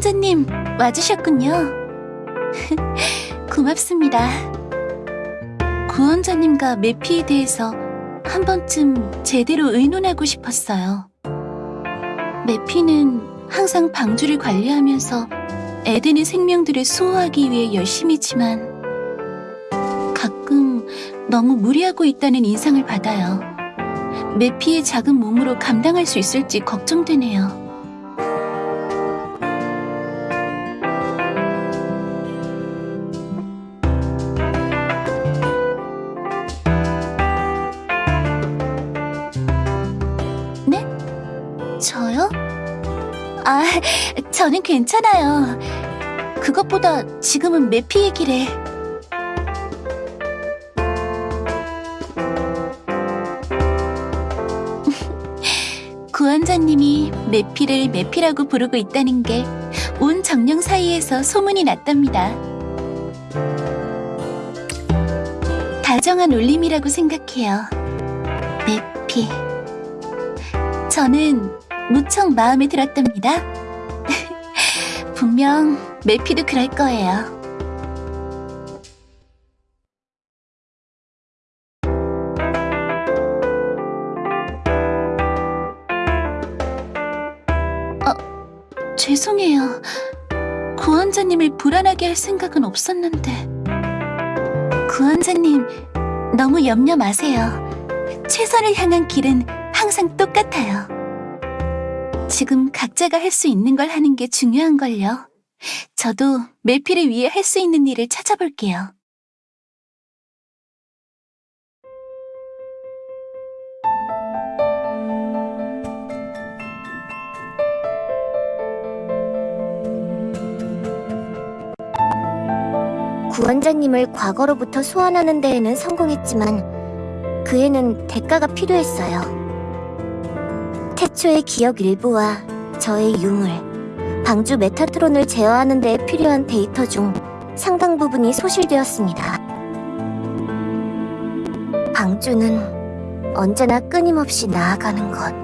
구원자님, 와주셨군요. 고맙습니다. 구원자님과 메피에 대해서 한 번쯤 제대로 의논하고 싶었어요. 메피는 항상 방주를 관리하면서 에덴의 생명들을 수호하기 위해 열심히지만 가끔 너무 무리하고 있다는 인상을 받아요. 메피의 작은 몸으로 감당할 수 있을지 걱정되네요. 저는 괜찮아요. 그것보다 지금은 메피 얘기래. 구원자님이 메피를 메피라고 부르고 있다는 게 온 정령 사이에서 소문이 났답니다. 다정한 울림이라고 생각해요. 메피. 저는 무척 마음에 들었답니다. 분명 메피도 그럴 거예요. 어, 죄송해요. 구원자님을 불안하게 할 생각은 없었는데. 구원자님, 너무 염려 마세요. 최선을 향한 길은 항상 똑같아요. 지금 각자가 할 수 있는 걸 하는 게 중요한걸요. 저도 메피를 위해 할 수 있는 일을 찾아볼게요. 구원자님을 과거로부터 소환하는 데에는 성공했지만 그에는 대가가 필요했어요. 태초의 기억 일부와 저의 유물, 방주 메타트론을 제어하는 데 필요한 데이터 중 상당 부분이 소실되었습니다. 방주는 언제나 끊임없이 나아가는 것.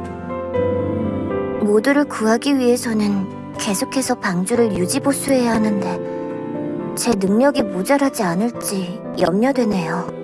모두를 구하기 위해서는 계속해서 방주를 유지보수해야 하는데 제 능력이 모자라지 않을지 염려되네요.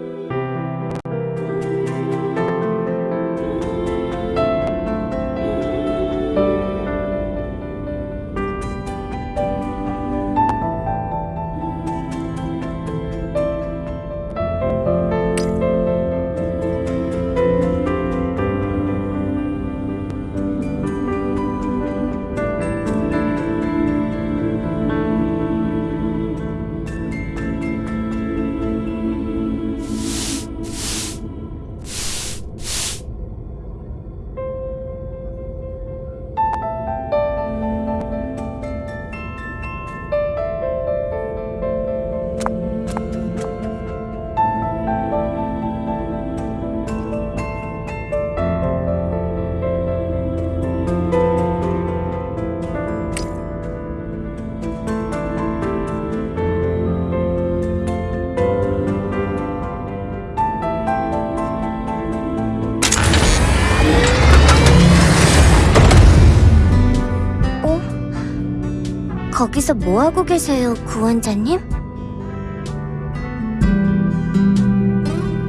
거기서 뭐하고 계세요, 구원자님?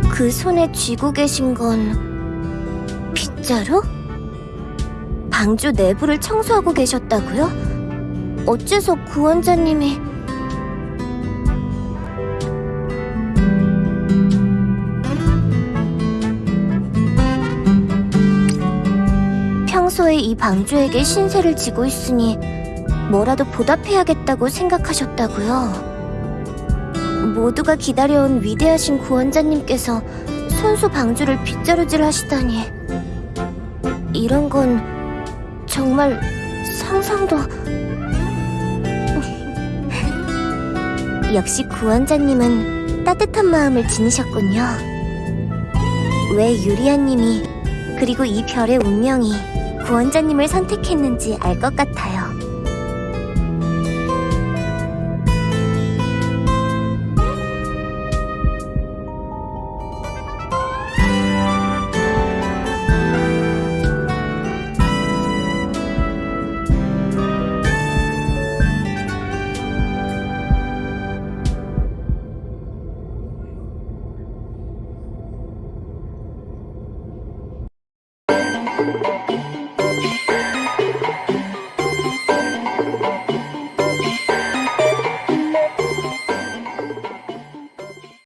그 손에 쥐고 계신 건 빗자루? 방주 내부를 청소하고 계셨다고요? 어째서 구원자님이 평소에 이 방주에게 신세를 지고 있으니 뭐라도 보답해야겠다고 생각하셨다고요? 모두가 기다려온 위대하신 구원자님께서 손수 방주를 빗자루질 하시다니. 이런 건 정말 상상도 역시 구원자님은 따뜻한 마음을 지니셨군요. 왜 유리아님이 그리고 이 별의 운명이 구원자님을 선택했는지 알 것 같아요 thank you.